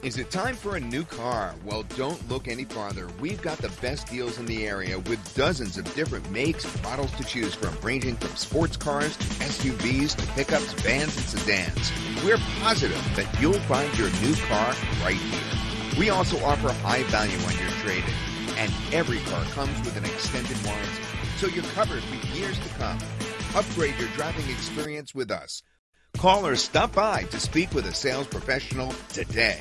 Is it time for a new car? Well, don't look any farther. We've got the best deals in the area with dozens of different makes and models to choose from, ranging from sports cars to SUVs to pickups, vans, and sedans. We're positive that you'll find your new car right here. We also offer high value on your trade-in, and every car comes with an extended warranty, so you're covered for years to come. Upgrade your driving experience with us. Call or stop by to speak with a sales professional today.